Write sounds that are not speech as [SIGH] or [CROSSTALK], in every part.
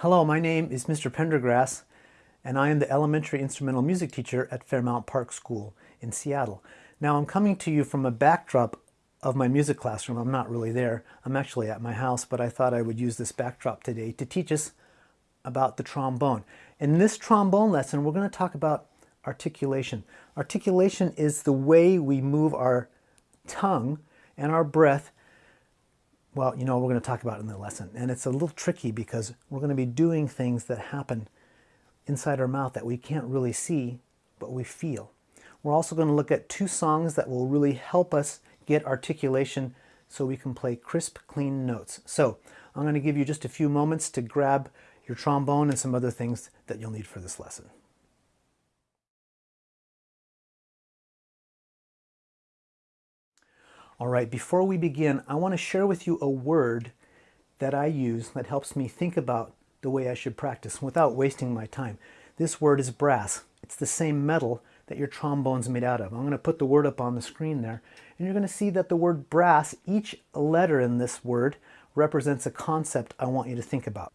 Hello, my name is Mr. Pendergrass, and I am the elementary instrumental music teacher at Fairmount Park School in Seattle. Now I'm coming to you from a backdrop of my music classroom. I'm not really there. I'm actually at my house, but I thought I would use this backdrop today to teach us about the trombone. In this trombone lesson, we're going to talk about articulation. Articulation is the way we move our tongue and our breath well, you know, we're going to talk about in the lesson. And it's a little tricky because we're going to be doing things that happen inside our mouth that we can't really see, but we feel. We're also going to look at two songs that will really help us get articulation so we can play crisp, clean notes. So I'm going to give you just a few moments to grab your trombone and some other things that you'll need for this lesson. All right, before we begin, I want to share with you a word that I use that helps me think about the way I should practice without wasting my time. This word is brass. It's the same metal that your trombone's made out of. I'm going to put the word up on the screen there, and you're going to see that the word brass, each letter in this word represents a concept I want you to think about.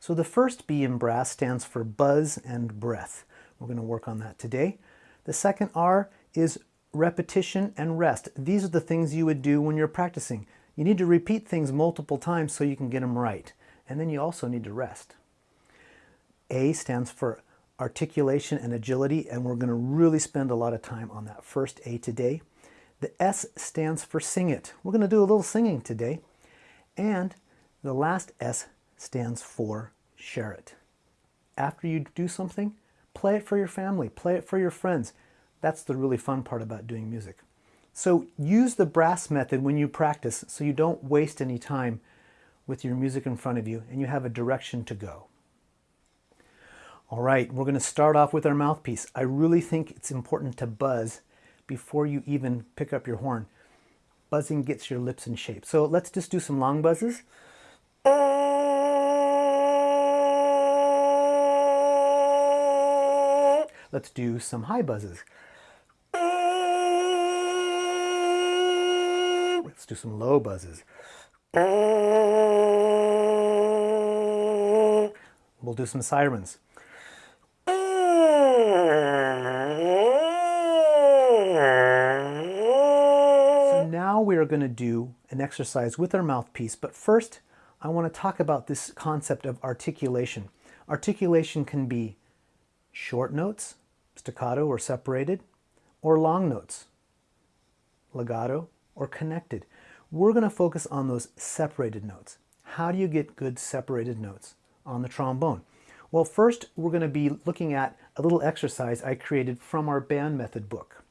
So the first B in brass stands for buzz and breath. We're going to work on that today. The second R is repetition, and rest. These are the things you would do when you're practicing. You need to repeat things multiple times so you can get them right. And then you also need to rest. A stands for articulation and agility, and we're going to really spend a lot of time on that first A today. The S stands for sing it. We're going to do a little singing today. And the last S stands for share it. After you do something, play it for your family, play it for your friends. That's the really fun part about doing music. So use the brass method when you practice so you don't waste any time with your music in front of you and you have a direction to go. All right, we're going to start off with our mouthpiece. I really think it's important to buzz before you even pick up your horn. Buzzing gets your lips in shape. So let's just do some long buzzes. Let's do some high buzzes. Do some low buzzes. We'll do some sirens. So now we are going to do an exercise with our mouthpiece, but first I want to talk about this concept of articulation. Articulation can be short notes, staccato or separated, or long notes, legato or connected. We're going to focus on those separated notes. How do you get good separated notes on the trombone? Well, first we're going to be looking at a little exercise I created from our band method book.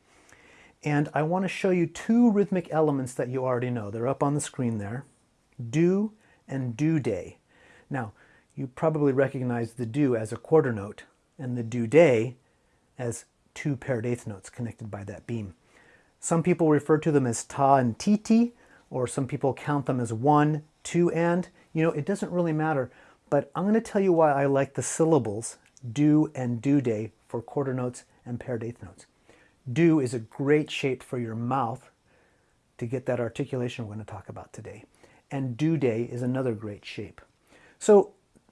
And I want to show you two rhythmic elements that you already know. They're up on the screen there. Do and do day. Now, you probably recognize the do as a quarter note and the do day as two paired eighth notes connected by that beam. Some people refer to them as ta and titi, or some people count them as one, two, and. You know, it doesn't really matter, but I'm going to tell you why I like the syllables do and do day for quarter notes and paired eighth notes. Do is a great shape for your mouth to get that articulation we're going to talk about today. And do day is another great shape. So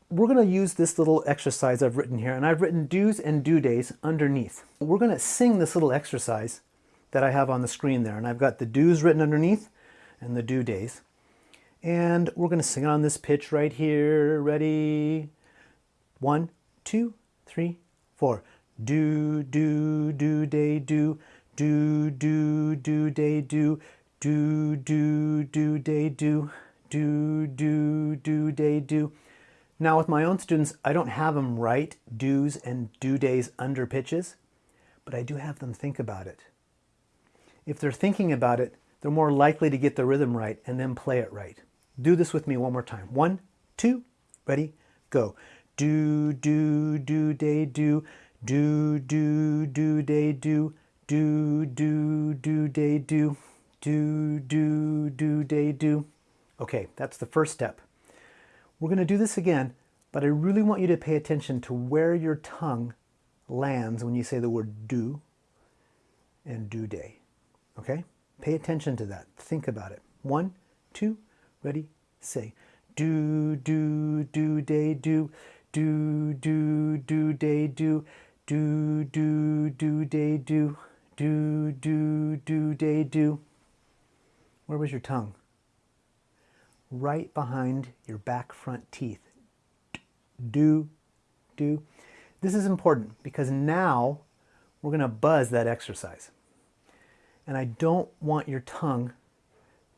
we're going to use this little exercise I've written here, and I've written do's and do days underneath. We're going to sing this little exercise that I have on the screen there. And I've got the do's written underneath and the do days. And we're going to sing on this pitch right here. Ready? One, two, three, four. Do, do, do, day, do. Do, do, do, day, do. Do, do, do, day, do. Do, do, do, day, do. Now with my own students, I don't have them write do's and do days under pitches, but I do have them think about it. If they're thinking about it, they're more likely to get the rhythm right and then play it right. Do this with me one more time. One, two, ready, go. Do, do, do, day, do. Do, do, do, day, do. Do, do, do, day, do. Do, do, do, day, do. Okay, that's the first step. We're to do this again, but I really want you to pay attention to where your tongue lands when you say the word do and do day. Okay? Pay attention to that. Think about it. One, two, ready, say. do, do, do, day, do, do, do, do, day, do, do, do, do, day, do, do, do, do, day, do. Where was your tongue? Right behind your back front teeth. Do, do. This is important because now we're going to buzz that exercise. And I don't want your tongue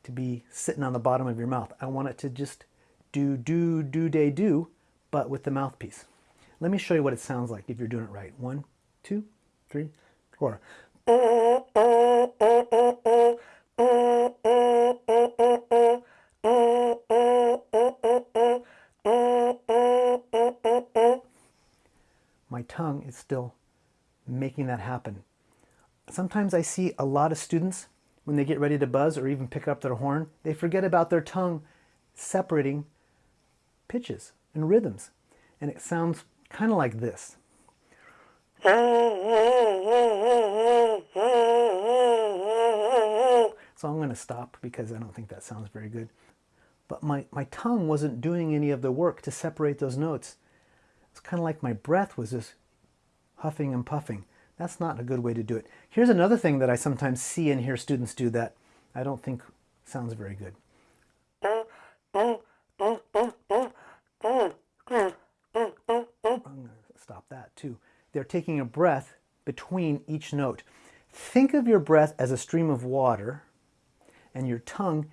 to be sitting on the bottom of your mouth. I want it to just do, do, do, day, do, but with the mouthpiece. Let me show you what it sounds like if you're doing it right. One, two, three, four. My tongue is still making that happen. Sometimes I see a lot of students when they get ready to buzz or even pick up their horn, they forget about their tongue separating pitches and rhythms. And it sounds kind of like this. So I'm going to stop because I don't think that sounds very good. But my, my tongue wasn't doing any of the work to separate those notes. It's kind of like my breath was just huffing and puffing. That's not a good way to do it. Here's another thing that I sometimes see and hear students do that I don't think sounds very good. Stop that too. They're taking a breath between each note. Think of your breath as a stream of water and your tongue,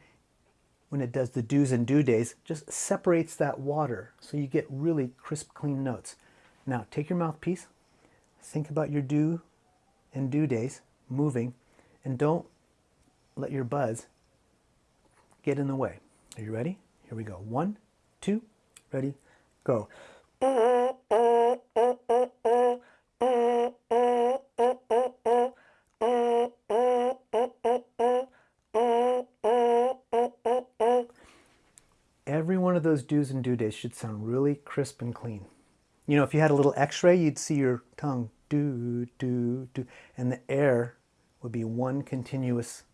when it does the do's and do days, just separates that water so you get really crisp, clean notes. Now take your mouthpiece, think about your do and do days moving and don't let your buzz get in the way. Are you ready? Here we go. One, two, ready, go. Every one of those do's and do days should sound really crisp and clean. You know, if you had a little x-ray, you'd see your tongue do, do, do, and the air would be one continuous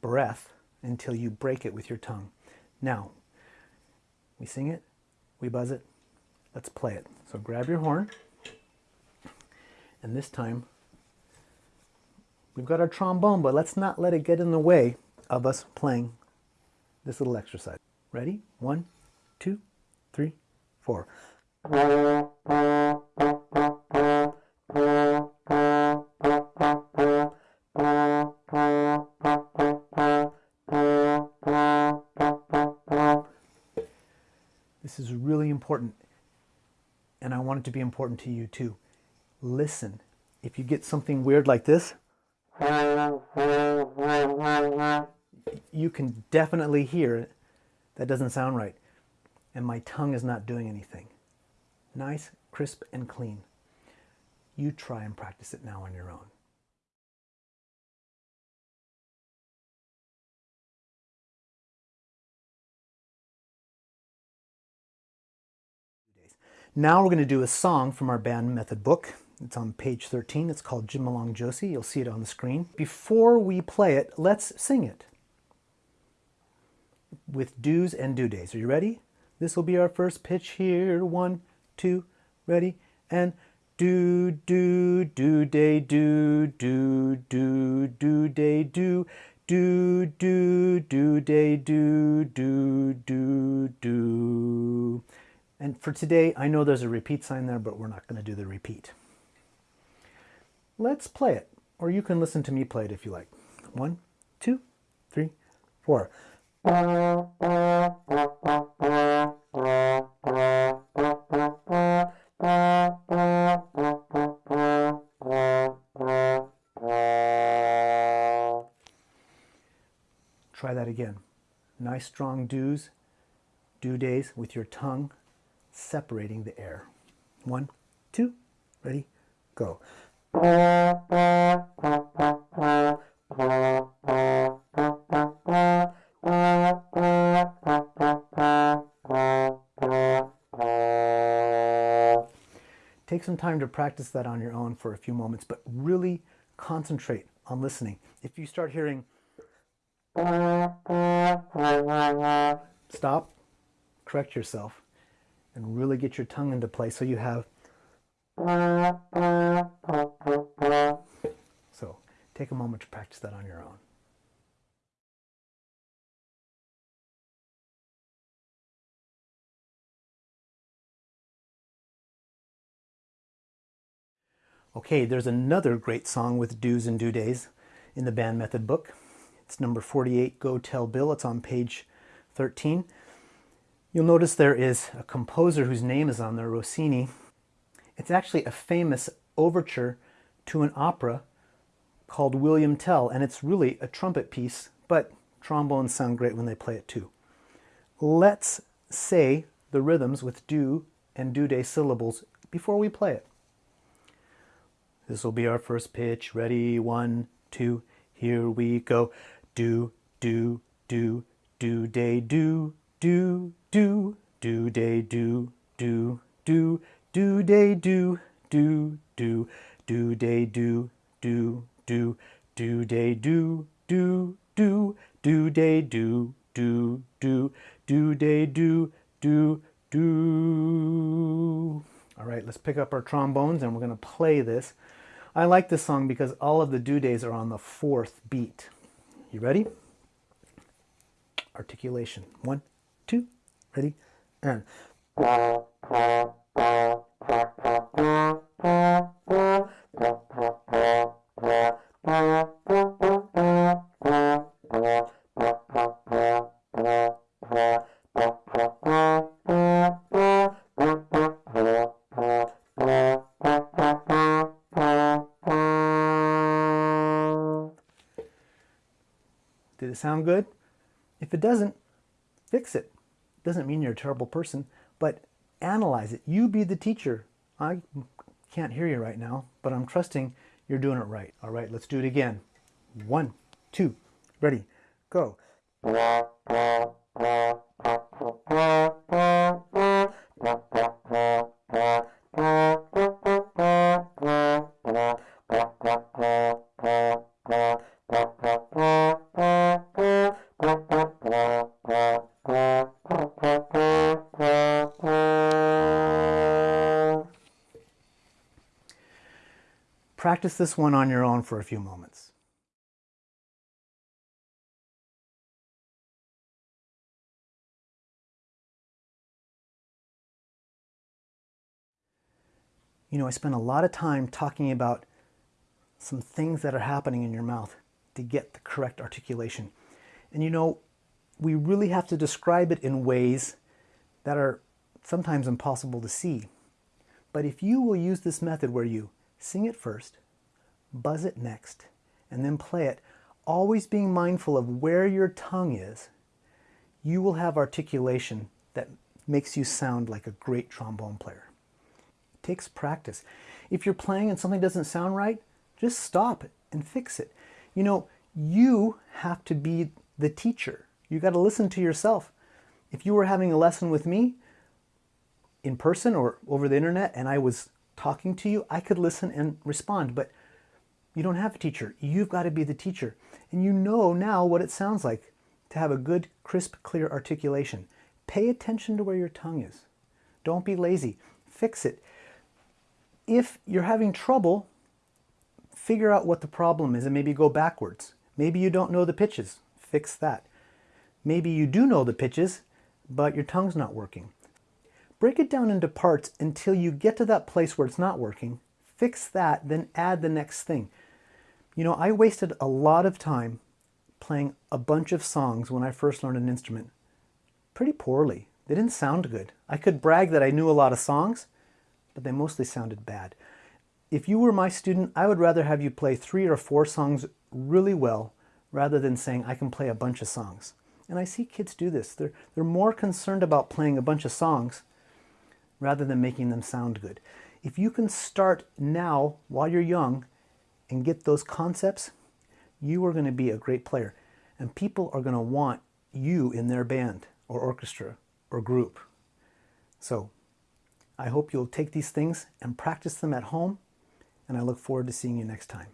breath until you break it with your tongue. Now, we sing it, we buzz it, let's play it. So grab your horn, and this time we've got our trombone, but let's not let it get in the way of us playing this little exercise. Ready? One, two, three, four. This is really important, and I want it to be important to you too. Listen. If you get something weird like this, you can definitely hear it. That doesn't sound right. And my tongue is not doing anything. Nice, crisp, and clean. You try and practice it now on your own. Now we're going to do a song from our band method book. It's on page 13. It's called Jim Along Josie. You'll see it on the screen. Before we play it, let's sing it with do's and do days. Are you ready? This will be our first pitch here. One, two, ready, and do, do, do, day, do, do, do, do, day, do, do, do, do, day, do, do, do, do. And for today, I know there's a repeat sign there, but we're not going to do the repeat. Let's play it, or you can listen to me play it if you like. One, two, three, four. Try that again. Nice strong do's, do days with your tongue separating the air. One, two, ready, go. Take some time to practice that on your own for a few moments, but really concentrate on listening. If you start hearing, stop, correct yourself and really get your tongue into play so you have. So take a moment to practice that on your own. Okay, there's another great song with do's and do days in the band method book. It's number 48, Go Tell Bill. It's on page 13. You'll notice there is a composer whose name is on there, Rossini. It's actually a famous overture to an opera called William Tell, and it's really a trumpet piece, but trombones sound great when they play it too. Let's say the rhythms with do and do day syllables before we play it. This will be our first pitch. Ready? One, two, here we go. Do, do, do, do, day, do, do, do, do, day, do, do, do, do, day, do, do, do, do, day, do, do, do, do, day, do, do, do, do, day, do, do, do, do, day, do, do, do. All right, let's pick up our trombones and we're going to play this. I like this song because all of the do days are on the fourth beat. You ready? Articulation. One, two, ready, and. Sound good? If it doesn't, fix it. Doesn't mean you're a terrible person, but analyze it. You be the teacher. I can't hear you right now, but I'm trusting you're doing it right. All right, let's do it again. One, two, ready, go. [LAUGHS] Practice this one on your own for a few moments. You know, I spend a lot of time talking about some things that are happening in your mouth to get the correct articulation. And you know, we really have to describe it in ways that are sometimes impossible to see. But if you will use this method where you Sing it first, buzz it next, and then play it, always being mindful of where your tongue is, you will have articulation that makes you sound like a great trombone player. It takes practice. If you're playing and something doesn't sound right, just stop it and fix it. You know, you have to be the teacher. You got to listen to yourself. If you were having a lesson with me in person or over the internet and I was talking to you, I could listen and respond, but you don't have a teacher. You've got to be the teacher. And you know now what it sounds like to have a good, crisp, clear articulation. Pay attention to where your tongue is. Don't be lazy. Fix it. If you're having trouble, figure out what the problem is and maybe go backwards. Maybe you don't know the pitches. Fix that. Maybe you do know the pitches, but your tongue's not working. Break it down into parts until you get to that place where it's not working. Fix that, then add the next thing. You know, I wasted a lot of time playing a bunch of songs when I first learned an instrument. Pretty poorly. They didn't sound good. I could brag that I knew a lot of songs, but they mostly sounded bad. If you were my student, I would rather have you play three or four songs really well rather than saying I can play a bunch of songs. And I see kids do this. They're, they're more concerned about playing a bunch of songs rather than making them sound good. If you can start now while you're young and get those concepts, you are going to be a great player. And people are going to want you in their band or orchestra or group. So I hope you'll take these things and practice them at home. And I look forward to seeing you next time.